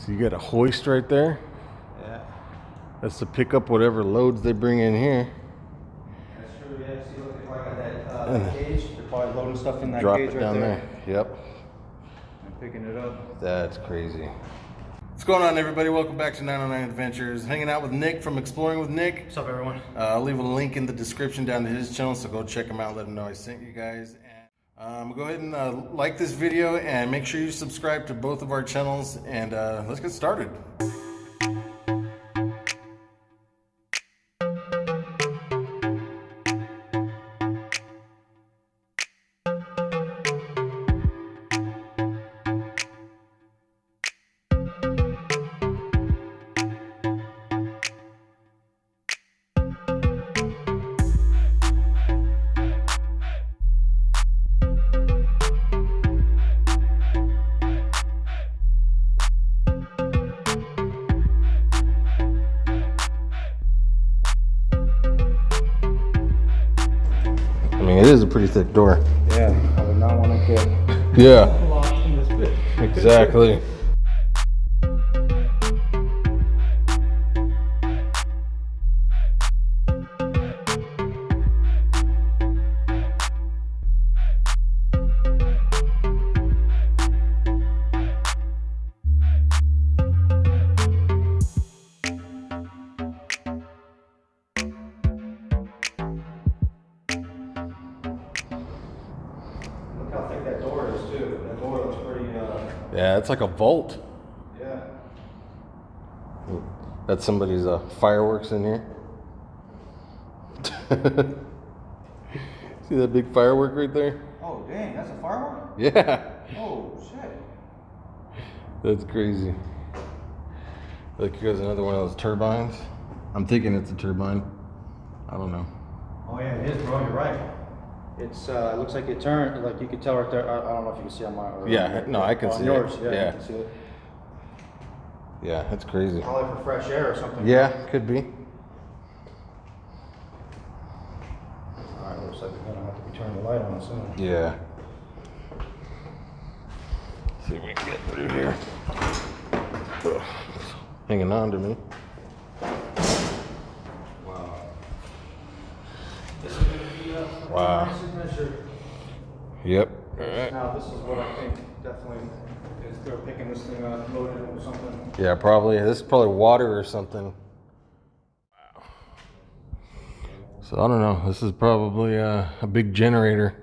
So you got a hoist right there. Yeah. That's to pick up whatever loads they bring in here. That's true, yeah. See, look, if I got that, uh, cage, they're probably loading stuff in that Drop cage it right down there. there. Yep. And picking it up. That's crazy. What's going on, everybody? Welcome back to 909 Adventures. Hanging out with Nick from Exploring with Nick. What's up, everyone? Uh, I'll leave a link in the description down to his channel, so go check him out. Let him know I sent you guys. Um, go ahead and uh, like this video and make sure you subscribe to both of our channels. And uh, let's get started. Is a pretty thick door. Yeah, I would not want to get Yeah, lost in this bit. exactly. Yeah, it's like a vault. yeah. That's somebody's uh, fireworks in here. See that big firework right there? Oh, dang, that's a firework? Yeah, Oh, shit. that's crazy. Look, here's another one of those turbines. I'm thinking it's a turbine. I don't know. Oh, yeah, it is, bro. You're right. It's, uh, it looks like it turned, like you could tell right there. I, I don't know if you can see on or- Yeah, no, I can see it. yours, yeah. Yeah. You can see it. Yeah, that's crazy. Probably for fresh air or something. Yeah, could be. All right, looks like we're gonna have to be turning the light on soon. Yeah. see if we can get through here. Ugh, Hanging on to me. Wow. Wow. Signature. Yep. All right. Now, this is what I think definitely is they're picking this thing up, loading it with something. Yeah, probably. This is probably water or something. Wow. So I don't know. This is probably uh, a big generator.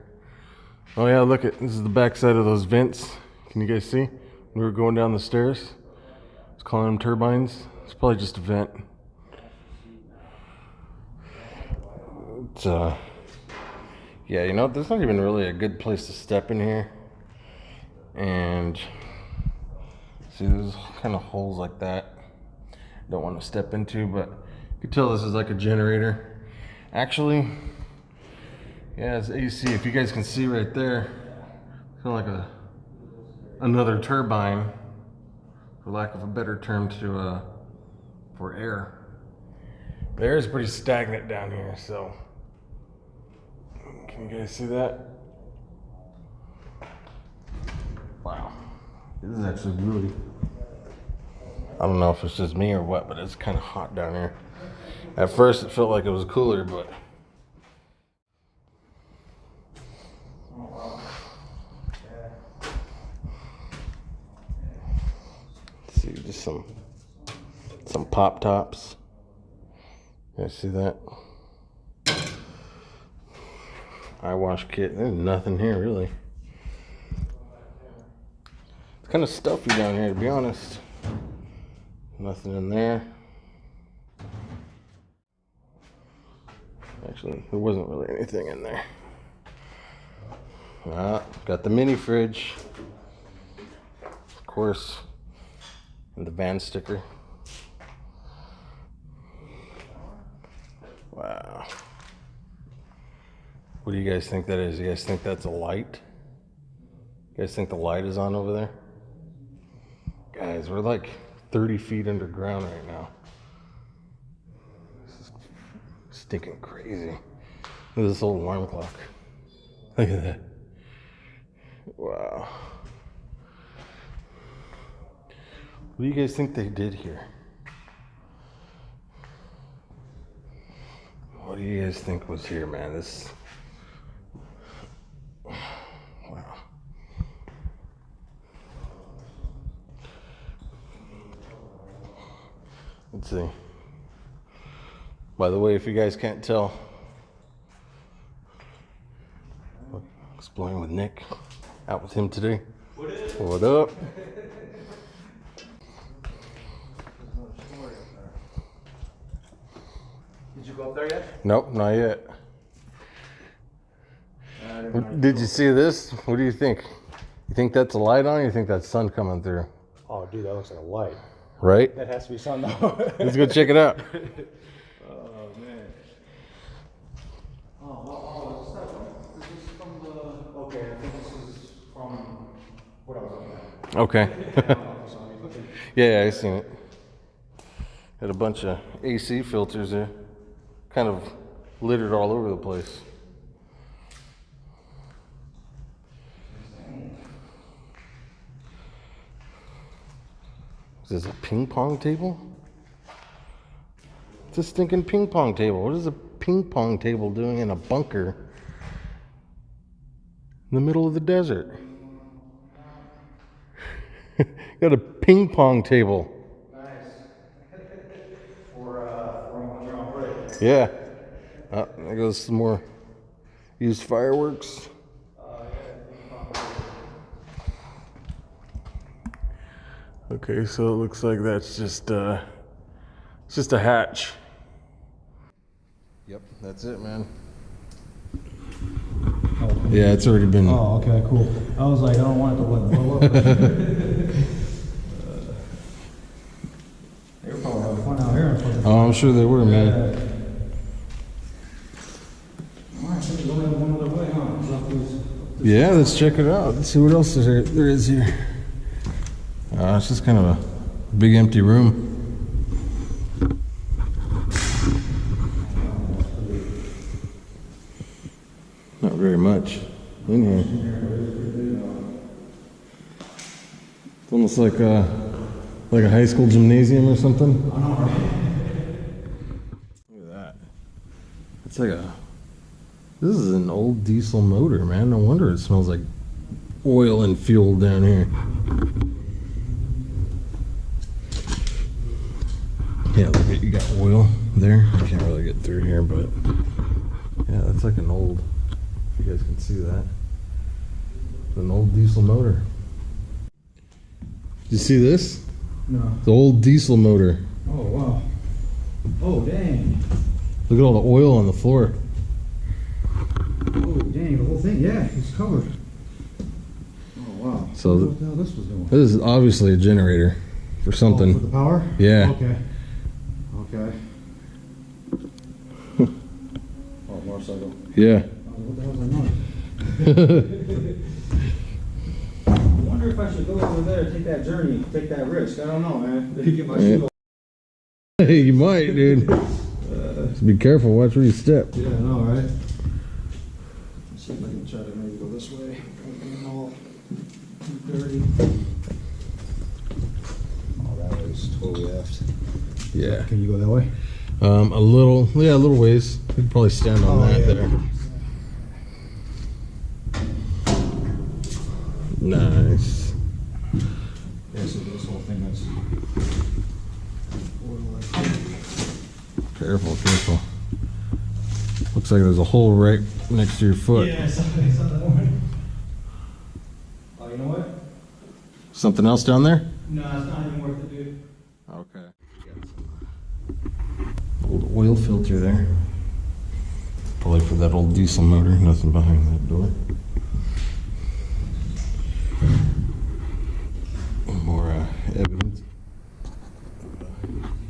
Oh yeah, look at this is the backside of those vents. Can you guys see? We were going down the stairs. It's calling them turbines. It's probably just a vent. It's uh, yeah, you know, there's not even really a good place to step in here. And See, there's kind of holes like that. Don't want to step into, but you can tell this is like a generator. Actually, yeah, it's AC. If you guys can see right there, kind of like a another turbine, for lack of a better term, to uh, for air. The air is pretty stagnant down here, so can you guys see that? Wow. This is actually really. I don't know if it's just me or what, but it's kind of hot down here. At first, it felt like it was cooler, but. Let's see, just some some pop tops. You guys see that? Eye wash kit. There's nothing here really. It's kind of stuffy down here, to be honest. Nothing in there. Actually, there wasn't really anything in there. Ah, got the mini fridge. Of course. And the van sticker. Wow. What do you guys think that is? You guys think that's a light? You guys think the light is on over there? Guys, we're like 30 feet underground right now. This is stinking crazy. Look at this old alarm clock. Look at that. Wow. What do you guys think they did here? What do you guys think was here, man? This. Let's see. By the way, if you guys can't tell, exploring with Nick, out with him today. What up? Did you go up there yet? Nope, not yet. Uh, what- Did you see this? What do you think? You think that's a light on? Or you think that's sun coming through? Oh, dude, that looks like a light. Right? That has to be sun though. Let's go check it out. Oh man. Oh, oh, is that Is this from the? Okay, I think this is from what I was looking at. Okay. So, I mean, yeah, yeah, I seen it. Had a bunch of AC filters there, kind of littered all over the place. Is this a ping pong table? It's a stinking ping pong table. What is a ping pong table doing in a bunker in the middle of the desert? Got a ping pong table. Nice. for uh, for when you're on break. Yeah. Uh, there goes some more used fireworks. Okay, so it looks like that's just uh, it's just a hatch. Yep, that's it, man. Yeah, it's already been. Oh, okay, cool. I was like, I don't want it to let blow up. They were probably having fun out here. in front Oh, I'm sure they were, man. All right, so we're going one other way, huh? Is that these- Yeah, let's check it out. Let's see what else there, there is here. Uh, it's just kind of a big empty room. Not very much in here. It's almost like a, like a high school gymnasium or something. Look at that. It's like a this is an old diesel motor, man. No wonder it smells like oil and fuel down here. Yeah, look at you got oil there. I can't really get through here, but yeah, that's like an old. If you guys can see that, an old diesel motor. Did you see this? No. The old diesel motor. Oh, wow. Oh, dang. Look at all the oil on the floor. Oh, dang, the whole thing, yeah, it's covered. Oh, wow. So th- What the hell this was doing? This is obviously a generator for Oh, for something. the power? Yeah. Okay. Okay. Oh, motorcycle. Yeah. Oh, What the hell's that noise? I wonder if I should go over there, take that journey, take that risk. I don't know, man. Get my Yeah. Hey, you might, dude. Uh, Just be careful. Watch where you step. Yeah, I know, right? Let's see if I can try to maybe go this way. Don't get all dirty. Oh, that was totally effed. Yeah. Can you go that way? Um, a little. Yeah, a little ways. You could probably stand on Oh, that yeah. there. Nice. Yeah, so this whole thing that's. Careful, careful. Looks like there's a hole right next to your foot. Yeah, something, something. one. Oh, you know what? Something else down there? No, it's not even worth it, dude. Okay. Old oil filter there. Probably for that old diesel motor. Nothing behind that door. More uh, evidence.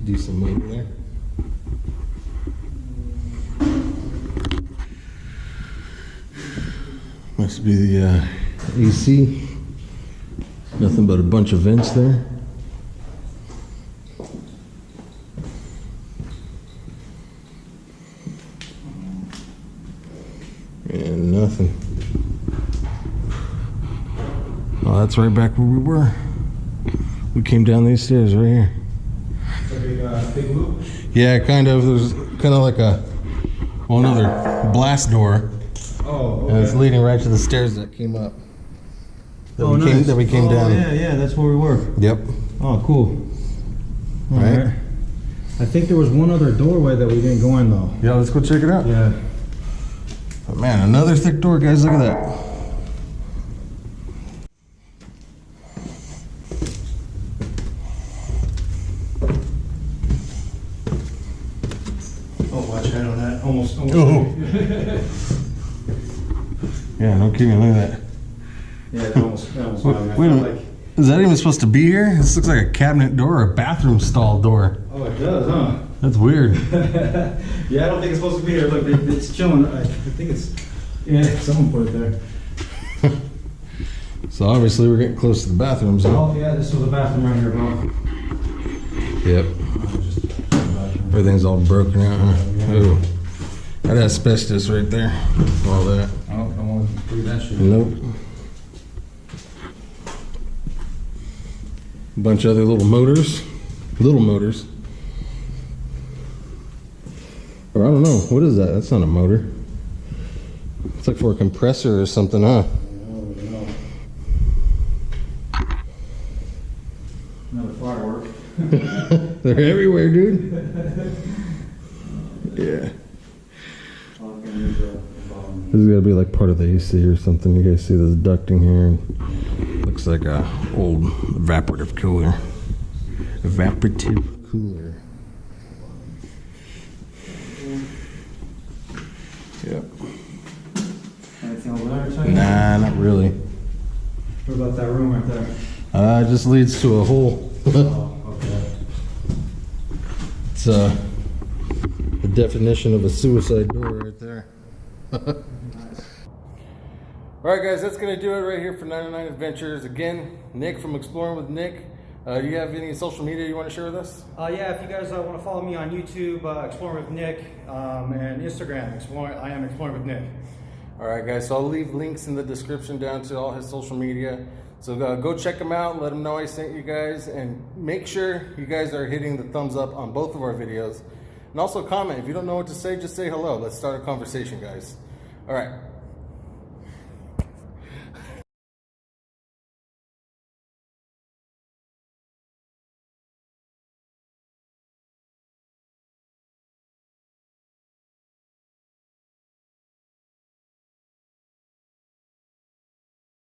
Diesel motor there. Must be the uh, AC. Nothing but a bunch of vents there. And nothing. Oh, that's right back where we were. We came down these stairs right here. Big, uh, big loop. Yeah, kind of. There's kind of like a well, another blast door, Oh, and it's leading right to the stairs that came up. That Oh, we came, that we came oh, down. Yeah, yeah, that's where we were. Yep. Oh, cool. All Right. right. I think there was one other doorway that we didn't go in though. Yeah, let's go check it out. Yeah. But man, another thick door, guys. Look at that. Oh, watch out on that. Almost. almost Oh. Yeah, no kidding. Look at that. Yeah, that almost. That almost Wait. Wait a minute. Is that even supposed to be here? This looks like a cabinet door or a bathroom stall door. Oh, it does, huh? That's weird. yeah, I don't think it's supposed to be here. Look, it's chilling. I, I think it's. Yeah, someone put it there. So obviously we're getting close to the bathrooms. Huh? Oh, yeah, this was a bathroom right here, bro. Yep. Just a bathroom. Everything's all broken out. Huh? Oh, that asbestos right there. All that. Oh, don't want to do that shit. Nope. Bunch of other little motors. Little motors. Or I don't know. What is that? That's not a motor. It's like for a compressor or something, huh? Another firework. They're everywhere, dude. Yeah. This is gotta be like part of the AC or something. You guys see this ducting here? Looks like a old evaporative cooler. Evaporative cooler. Yep. Anything over there? Tony? Nah, not really. What about that room right there? Uh, it just leads to a hole. Oh, okay. It's uh, the definition of a suicide door right there. All right, guys, that's gonna do it right here for 99 Adventures. Again, Nick from Exploring with Nick. Uh, do you have any social media you want to share with us? Uh, yeah, if you guys uh, want to follow me on YouTube, uh, Exploring with Nick, um, and Instagram, Exploring, I am Exploring with Nick. All right, guys. So I'll leave links in the description down to all his social media. So uh, go check him out. Let him know I sent you guys, and make sure you guys are hitting the thumbs up on both of our videos. And also comment if you don't know what to say, just say hello. Let's start a conversation, guys. All right.